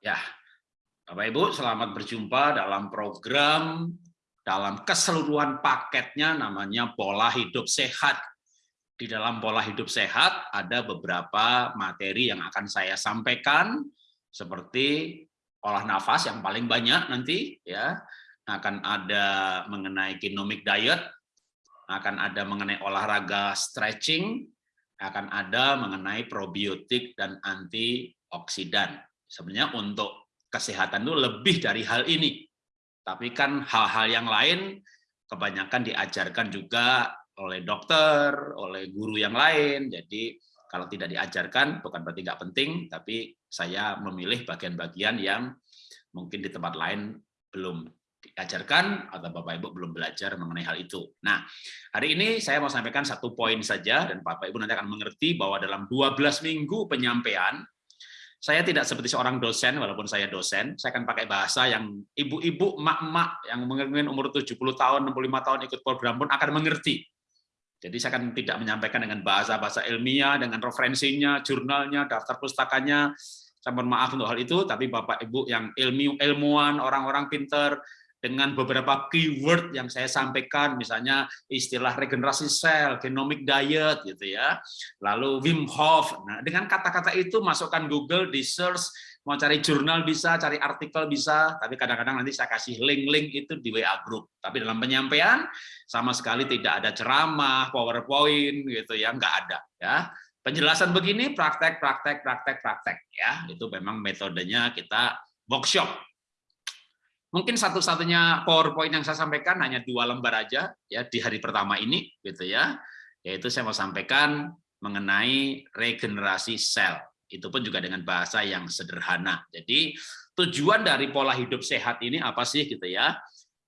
Ya, Bapak Ibu, selamat berjumpa dalam program dalam keseluruhan paketnya namanya pola hidup sehat. Di dalam pola hidup sehat ada beberapa materi yang akan saya sampaikan seperti olah nafas yang paling banyak nanti ya. Akan ada mengenai genomic diet, akan ada mengenai olahraga stretching, akan ada mengenai probiotik dan antioksidan. Sebenarnya untuk kesehatan itu lebih dari hal ini. Tapi kan hal-hal yang lain kebanyakan diajarkan juga oleh dokter, oleh guru yang lain. Jadi kalau tidak diajarkan bukan berarti nggak penting, tapi saya memilih bagian-bagian yang mungkin di tempat lain belum diajarkan atau Bapak Ibu belum belajar mengenai hal itu. Nah, hari ini saya mau sampaikan satu poin saja dan Bapak Ibu nanti akan mengerti bahwa dalam 12 minggu penyampaian saya tidak seperti seorang dosen, walaupun saya dosen, saya akan pakai bahasa yang ibu-ibu, emak-emak yang mungkin umur 70 tahun, 65 tahun ikut program pun akan mengerti. Jadi saya akan tidak menyampaikan dengan bahasa-bahasa ilmiah, dengan referensinya, jurnalnya, daftar pustakanya. Saya mohon maaf untuk hal itu, tapi Bapak Ibu yang ilmu ilmuwan, orang-orang pinter, dengan beberapa keyword yang saya sampaikan, misalnya istilah regenerasi sel, genomic diet, gitu ya. Lalu Wim Hof. Nah, dengan kata-kata itu masukkan Google di search, mau cari jurnal bisa, cari artikel bisa, tapi kadang-kadang nanti saya kasih link-link itu di WA group. Tapi dalam penyampaian sama sekali tidak ada ceramah, PowerPoint, gitu ya, nggak ada. Ya, penjelasan begini praktek, praktek, praktek, praktek. Ya, itu memang metodenya kita workshop Mungkin satu-satunya PowerPoint yang saya sampaikan hanya dua lembar aja ya di hari pertama ini gitu ya. Yaitu saya mau sampaikan mengenai regenerasi sel. Itu pun juga dengan bahasa yang sederhana. Jadi tujuan dari pola hidup sehat ini apa sih gitu ya?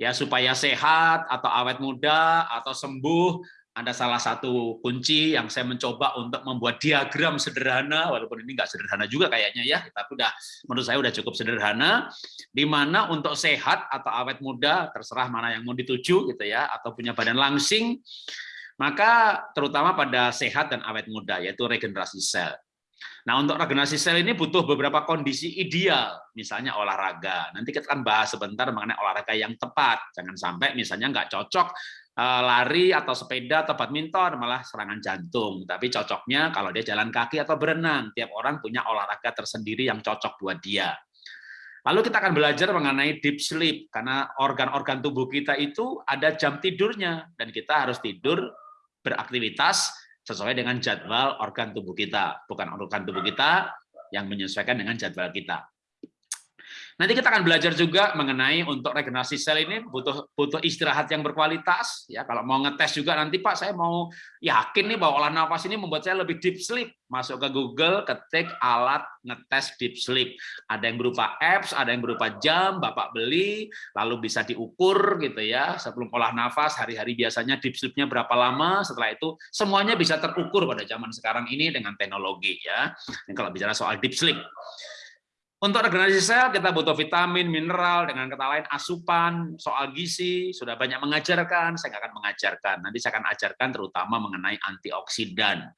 Ya supaya sehat atau awet muda atau sembuh ada salah satu kunci yang saya mencoba untuk membuat diagram sederhana, walaupun ini nggak sederhana juga kayaknya ya, tapi udah menurut saya udah cukup sederhana, di mana untuk sehat atau awet muda, terserah mana yang mau dituju gitu ya, atau punya badan langsing, maka terutama pada sehat dan awet muda, yaitu regenerasi sel. Nah, untuk regenerasi sel ini butuh beberapa kondisi ideal, misalnya olahraga. Nanti kita akan bahas sebentar mengenai olahraga yang tepat. Jangan sampai misalnya nggak cocok lari atau sepeda atau badminton malah serangan jantung. Tapi cocoknya kalau dia jalan kaki atau berenang. Tiap orang punya olahraga tersendiri yang cocok buat dia. Lalu kita akan belajar mengenai deep sleep karena organ-organ tubuh kita itu ada jam tidurnya dan kita harus tidur beraktivitas sesuai dengan jadwal organ tubuh kita, bukan organ tubuh kita yang menyesuaikan dengan jadwal kita. Nanti kita akan belajar juga mengenai untuk regenerasi sel ini butuh butuh istirahat yang berkualitas. Ya, kalau mau ngetes juga nanti Pak, saya mau yakin nih bahwa olah nafas ini membuat saya lebih deep sleep. Masuk ke Google, ketik alat ngetes deep sleep. Ada yang berupa apps, ada yang berupa jam, Bapak beli, lalu bisa diukur gitu ya. Sebelum olah nafas, hari-hari biasanya deep sleep-nya berapa lama, setelah itu semuanya bisa terukur pada zaman sekarang ini dengan teknologi ya. Ini kalau bicara soal deep sleep. Untuk regenerasi sel kita butuh vitamin, mineral, dengan kata lain asupan, soal gizi, sudah banyak mengajarkan, saya akan mengajarkan. Nanti saya akan ajarkan terutama mengenai antioksidan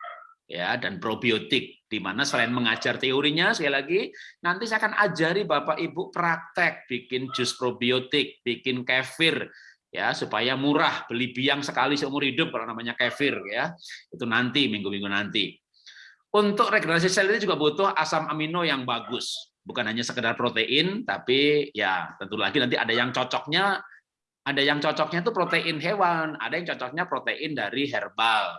ya dan probiotik di mana selain mengajar teorinya sekali lagi nanti saya akan ajari Bapak Ibu praktek bikin jus probiotik, bikin kefir ya supaya murah beli biang sekali seumur hidup kalau namanya kefir ya. Itu nanti minggu-minggu nanti. Untuk regenerasi sel ini juga butuh asam amino yang bagus bukan hanya sekedar protein, tapi ya tentu lagi nanti ada yang cocoknya, ada yang cocoknya itu protein hewan, ada yang cocoknya protein dari herbal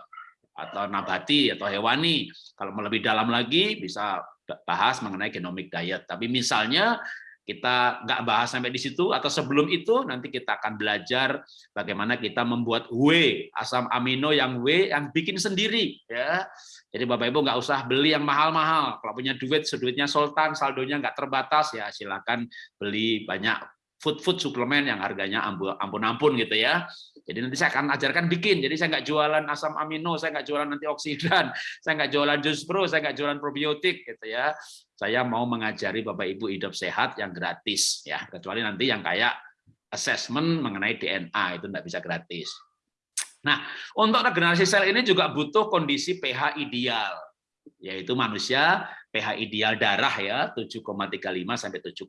atau nabati atau hewani. Kalau lebih dalam lagi bisa bahas mengenai genomic diet. Tapi misalnya kita nggak bahas sampai di situ atau sebelum itu nanti kita akan belajar bagaimana kita membuat W asam amino yang W yang bikin sendiri ya jadi Bapak Ibu nggak usah beli yang mahal-mahal. Kalau punya duit, duitnya sultan, saldonya nggak terbatas, ya silakan beli banyak food-food suplemen yang harganya ampun-ampun gitu ya. Jadi nanti saya akan ajarkan bikin. Jadi saya nggak jualan asam amino, saya nggak jualan antioksidan, saya nggak jualan jus pro, saya nggak jualan probiotik gitu ya. Saya mau mengajari Bapak Ibu hidup sehat yang gratis ya. Kecuali nanti yang kayak assessment mengenai DNA itu nggak bisa gratis. Nah, untuk regenerasi sel ini juga butuh kondisi pH ideal, yaitu manusia pH ideal darah ya 7,35 sampai 7,5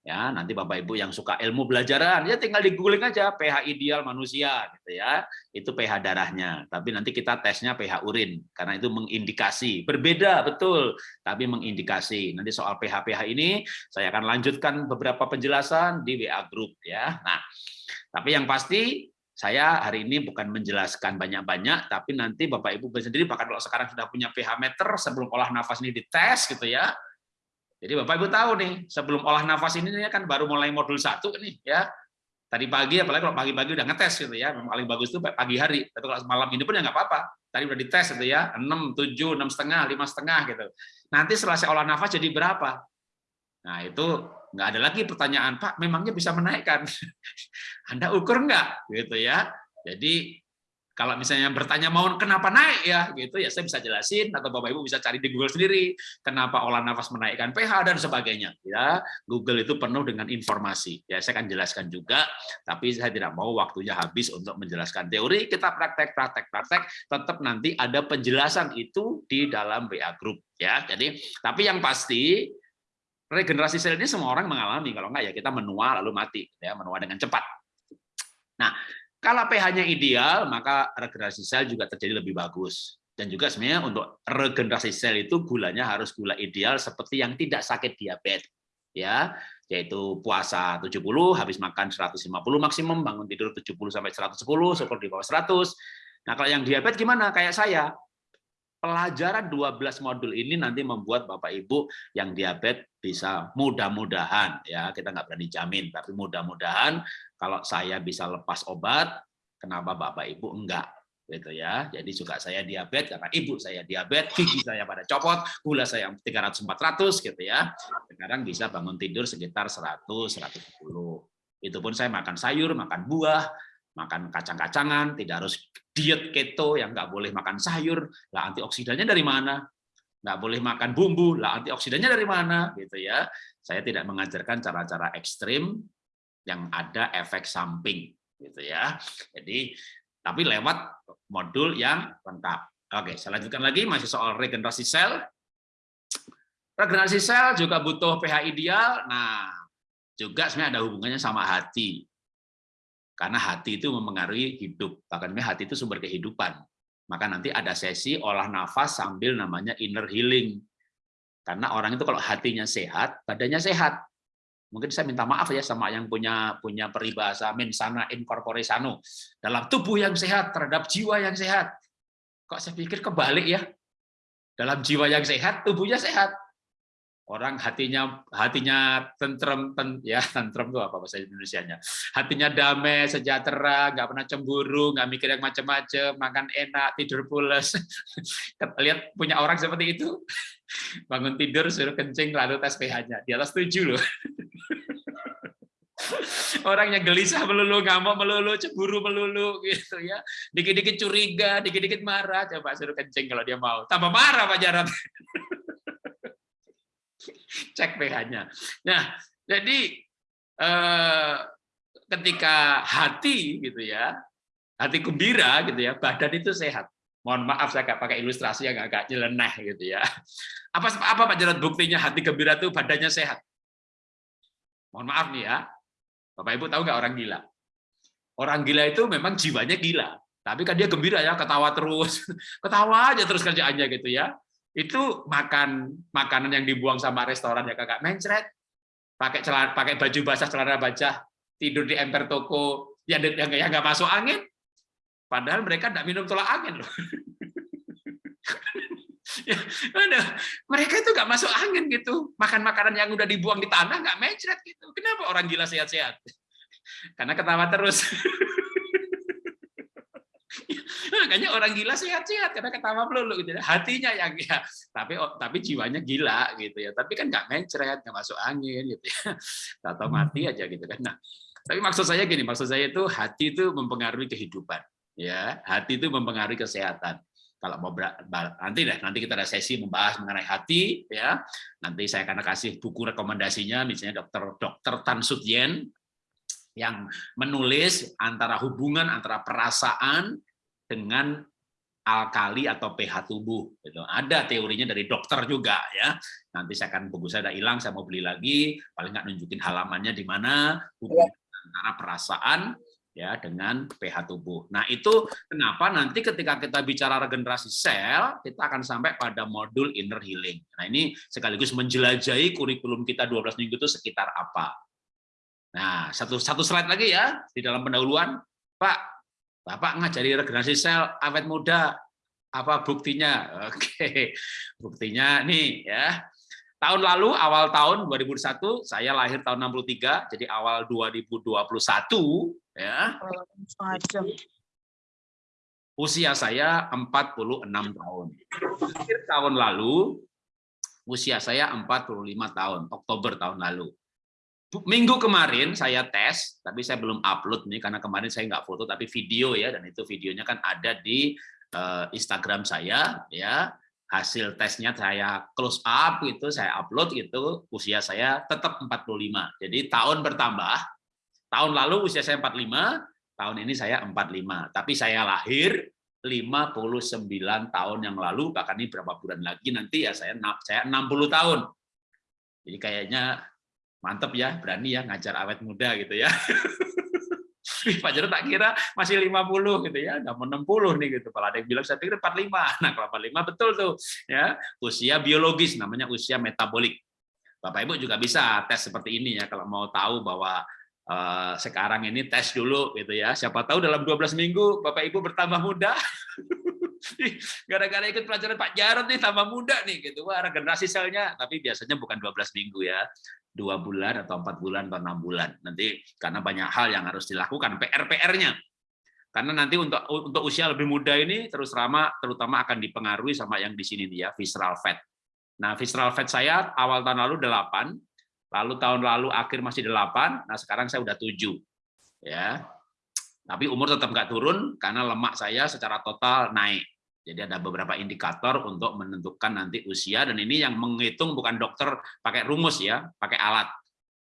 ya nanti bapak ibu yang suka ilmu belajaran ya tinggal di googling aja pH ideal manusia gitu ya. Itu pH darahnya. Tapi nanti kita tesnya pH urin karena itu mengindikasi. Berbeda betul tapi mengindikasi. Nanti soal pH pH ini saya akan lanjutkan beberapa penjelasan di WA group ya. Nah tapi yang pasti saya hari ini bukan menjelaskan banyak-banyak, tapi nanti Bapak Ibu sendiri bahkan kalau sekarang sudah punya pH meter sebelum olah nafas ini dites gitu ya, jadi Bapak Ibu tahu nih, sebelum olah nafas ini kan baru mulai modul satu nih ya. Tadi pagi, apalagi kalau pagi-pagi udah ngetes gitu ya, paling bagus itu pagi hari. Tapi kalau malam ini pun ya nggak apa-apa. Tadi udah dites gitu ya, 6, 7, 6 setengah, 5 setengah gitu. Nanti saya olah nafas jadi berapa? Nah itu nggak ada lagi pertanyaan, Pak, memangnya bisa menaikkan? Anda ukur nggak? Gitu ya. Jadi kalau misalnya bertanya mau kenapa naik ya gitu ya saya bisa jelasin atau Bapak Ibu bisa cari di Google sendiri kenapa olah nafas menaikkan pH dan sebagainya. Ya Google itu penuh dengan informasi. Ya saya akan jelaskan juga tapi saya tidak mau waktunya habis untuk menjelaskan teori. Kita praktek praktek praktek tetap nanti ada penjelasan itu di dalam WA group ya. Jadi tapi yang pasti regenerasi sel ini semua orang mengalami. Kalau enggak ya kita menua lalu mati ya menua dengan cepat. Nah kalau pH-nya ideal, maka regenerasi sel juga terjadi lebih bagus. Dan juga sebenarnya untuk regenerasi sel itu gulanya harus gula ideal seperti yang tidak sakit diabetes. ya yaitu puasa 70, habis makan 150 maksimum, bangun tidur 70 sampai 110, syukur di bawah 100. Nah, kalau yang diabetes gimana? Kayak saya. Pelajaran 12 modul ini nanti membuat Bapak Ibu yang diabetes bisa mudah-mudahan ya, kita nggak berani jamin, tapi mudah-mudahan kalau saya bisa lepas obat, kenapa Bapak Ibu enggak? gitu ya. Jadi juga saya diabetes karena ibu saya diabetes, gigi saya pada copot, gula saya 300 400 gitu ya. Sekarang bisa bangun tidur sekitar 100 110. Itu pun saya makan sayur, makan buah, makan kacang-kacangan, tidak harus diet keto yang nggak boleh makan sayur. Lah antioksidannya dari mana? Nggak boleh makan bumbu, lah antioksidannya dari mana? Gitu ya. Saya tidak mengajarkan cara-cara ekstrim yang ada efek samping gitu ya. Jadi tapi lewat modul yang lengkap. Oke, saya lanjutkan lagi masih soal regenerasi sel. Regenerasi sel juga butuh pH ideal. Nah, juga sebenarnya ada hubungannya sama hati. Karena hati itu mempengaruhi hidup. Bahkan hati itu sumber kehidupan. Maka nanti ada sesi olah nafas sambil namanya inner healing. Karena orang itu kalau hatinya sehat, badannya sehat mungkin saya minta maaf ya sama yang punya punya peribahasa mensana incorpore sano dalam tubuh yang sehat terhadap jiwa yang sehat. Kok saya pikir kebalik ya? Dalam jiwa yang sehat tubuhnya sehat. Orang hatinya hatinya tentrem ten, ya tentrem itu apa bahasa Indonesia-nya? Hatinya damai sejahtera nggak pernah cemburu nggak mikir yang macam-macam makan enak tidur pulas. Lihat punya orang seperti itu. Bangun tidur suruh kencing lalu tes pH-nya di atas tujuh loh orangnya gelisah melulu, ngamuk melulu, cemburu melulu gitu ya. Dikit-dikit curiga, dikit-dikit marah, coba suruh kencing kalau dia mau. Tambah marah Pak Jarot. Cek pH-nya. Nah, jadi eh, ketika hati gitu ya, hati gembira gitu ya, badan itu sehat. Mohon maaf saya pakai ilustrasi yang agak nyeleneh gitu ya. Apa apa Pak Jarot buktinya hati gembira itu badannya sehat? Mohon maaf nih ya, Bapak Ibu tahu nggak orang gila? Orang gila itu memang jiwanya gila, tapi kan dia gembira ya, ketawa terus, ketawa aja terus kerjaannya gitu ya. Itu makan makanan yang dibuang sama restoran ya kakak mencret, pakai celana, pakai baju basah celana basah, tidur di emper toko yang yang nggak masuk angin, padahal mereka tidak minum tolak angin loh. ya, mereka itu nggak masuk angin gitu. Makan makanan yang udah dibuang di tanah nggak mencret gitu. Kenapa orang gila sehat-sehat? Karena ketawa terus. Makanya orang gila sehat-sehat karena ketawa melulu gitu ya. hatinya yang ya tapi oh, tapi jiwanya gila gitu ya. Tapi kan nggak mencret nggak masuk angin gitu ya. Atau mati aja gitu kan. Nah tapi maksud saya gini maksud saya itu hati itu mempengaruhi kehidupan ya. Hati itu mempengaruhi kesehatan kalau mau nanti deh nanti kita ada sesi membahas mengenai hati ya nanti saya akan kasih buku rekomendasinya misalnya dokter dokter Tan Sut Yen yang menulis antara hubungan antara perasaan dengan alkali atau pH tubuh. Gitu. Ada teorinya dari dokter juga ya. Nanti saya akan buku saya udah hilang, saya mau beli lagi. Paling nggak nunjukin halamannya di mana hubungan antara perasaan ya dengan pH tubuh. Nah itu kenapa nanti ketika kita bicara regenerasi sel, kita akan sampai pada modul inner healing. Nah ini sekaligus menjelajahi kurikulum kita 12 minggu itu sekitar apa. Nah satu satu slide lagi ya di dalam pendahuluan, Pak Bapak ngajari regenerasi sel awet muda, apa buktinya? Oke, buktinya nih ya. Tahun lalu, awal tahun 2001, saya lahir tahun 63, jadi awal 2021, ya. Usia saya 46 tahun. Akhir tahun lalu, usia saya 45 tahun, Oktober tahun lalu minggu kemarin saya tes, tapi saya belum upload nih karena kemarin saya nggak foto tapi video ya dan itu videonya kan ada di uh, Instagram saya ya hasil tesnya saya close up itu saya upload gitu usia saya tetap 45 jadi tahun bertambah tahun lalu usia saya 45 tahun ini saya 45 tapi saya lahir 59 tahun yang lalu bahkan ini berapa bulan lagi nanti ya saya saya 60 tahun jadi kayaknya mantep ya, berani ya ngajar awet muda gitu ya. Pak Jarod tak kira masih 50 gitu ya, udah mau 60 nih gitu. Kalau ada yang bilang saya pikir 45. Nah, kalau 45 betul tuh ya, usia biologis namanya usia metabolik. Bapak Ibu juga bisa tes seperti ini ya kalau mau tahu bahwa uh, sekarang ini tes dulu gitu ya. Siapa tahu dalam 12 minggu Bapak Ibu bertambah muda. Gara-gara ikut pelajaran Pak Jarod nih tambah muda nih gitu. Wah, regenerasi selnya tapi biasanya bukan 12 minggu ya dua bulan atau empat bulan atau enam bulan nanti karena banyak hal yang harus dilakukan PR-PR-nya karena nanti untuk untuk usia lebih muda ini terus lama terutama akan dipengaruhi sama yang di sini dia visceral fat. Nah visceral fat saya awal tahun lalu 8, lalu tahun lalu akhir masih 8, nah sekarang saya udah 7 ya. Tapi umur tetap nggak turun karena lemak saya secara total naik. Jadi ada beberapa indikator untuk menentukan nanti usia dan ini yang menghitung bukan dokter pakai rumus ya, pakai alat.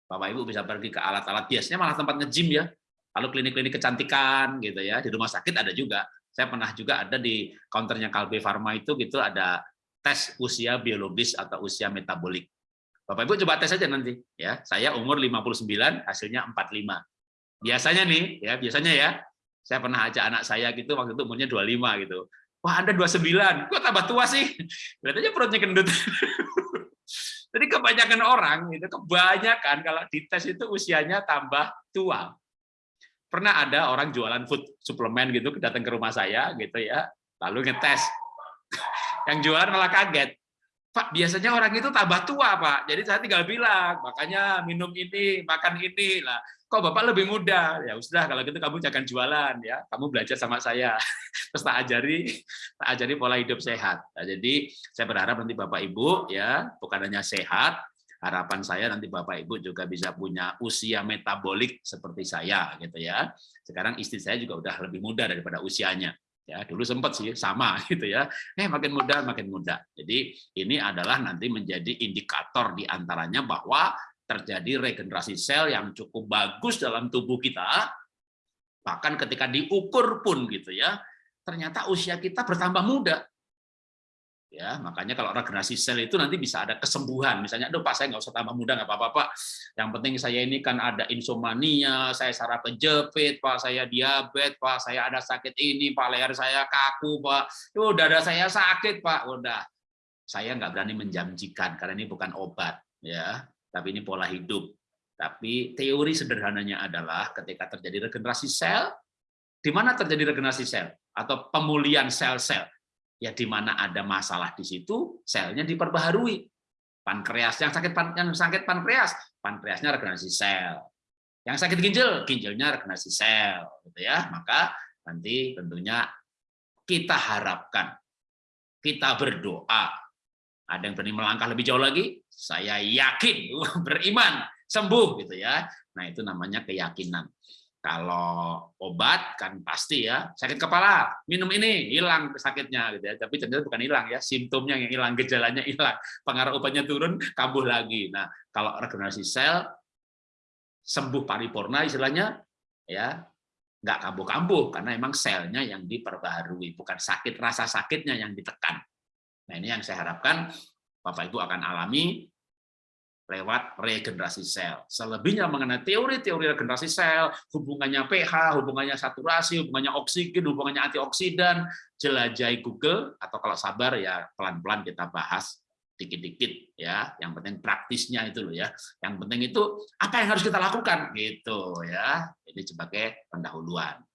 Bapak Ibu bisa pergi ke alat-alat biasanya malah tempat nge-gym ya. Lalu klinik-klinik kecantikan gitu ya, di rumah sakit ada juga. Saya pernah juga ada di counternya Kalbe Pharma itu gitu ada tes usia biologis atau usia metabolik. Bapak Ibu coba tes aja nanti ya. Saya umur 59, hasilnya 45. Biasanya nih ya, biasanya ya. Saya pernah ajak anak saya gitu waktu itu umurnya 25 gitu Wah, Anda 29. Kok tambah tua sih? Lihat aja perutnya gendut. Jadi kebanyakan orang itu kebanyakan kalau dites itu usianya tambah tua. Pernah ada orang jualan food suplemen gitu datang ke rumah saya gitu ya, lalu ngetes. Yang jualan malah kaget. Pak, biasanya orang itu tambah tua, Pak. Jadi saya tinggal bilang, makanya minum ini, makan ini lah. Kok Bapak lebih muda? Ya sudah, kalau gitu kamu jangan jualan ya. Kamu belajar sama saya. Terus tak ajari, tak ajari pola hidup sehat. Nah, jadi saya berharap nanti Bapak Ibu ya, bukan hanya sehat, harapan saya nanti Bapak Ibu juga bisa punya usia metabolik seperti saya gitu ya. Sekarang istri saya juga udah lebih muda daripada usianya ya dulu sempat sih sama gitu ya. Eh makin muda makin muda. Jadi ini adalah nanti menjadi indikator di antaranya bahwa terjadi regenerasi sel yang cukup bagus dalam tubuh kita bahkan ketika diukur pun gitu ya ternyata usia kita bertambah muda ya makanya kalau regenerasi sel itu nanti bisa ada kesembuhan. Misalnya aduh pak saya nggak usah tambah muda nggak apa-apa pak. Yang penting saya ini kan ada insomnia saya saraf kejepit pak saya diabetes pak saya ada sakit ini pak leher saya kaku pak. Tuh dada saya sakit pak. Udah. Saya nggak berani menjanjikan karena ini bukan obat ya. Tapi ini pola hidup. Tapi teori sederhananya adalah ketika terjadi regenerasi sel di mana terjadi regenerasi sel? Atau pemulihan sel-sel ya di mana ada masalah di situ selnya diperbaharui. Pankreas yang sakit pan, yang sakit pankreas pankreasnya regenerasi sel. Yang sakit ginjal ginjalnya regenerasi sel gitu ya. Maka nanti tentunya kita harapkan kita berdoa. Ada yang berani melangkah lebih jauh lagi? Saya yakin beriman sembuh gitu ya. Nah itu namanya keyakinan kalau obat kan pasti ya sakit kepala minum ini hilang sakitnya gitu ya tapi ternyata bukan hilang ya simptomnya yang hilang gejalanya hilang pengaruh obatnya turun kambuh lagi nah kalau regenerasi sel sembuh paripurna istilahnya ya nggak kambuh-kambuh karena emang selnya yang diperbaharui, bukan sakit rasa sakitnya yang ditekan. Nah ini yang saya harapkan Bapak Ibu akan alami lewat regenerasi sel. Selebihnya mengenai teori-teori regenerasi sel, hubungannya pH, hubungannya saturasi, hubungannya oksigen, hubungannya antioksidan, jelajahi Google atau kalau sabar ya pelan-pelan kita bahas dikit-dikit ya. Yang penting praktisnya itu loh ya. Yang penting itu apa yang harus kita lakukan gitu ya. Ini sebagai pendahuluan.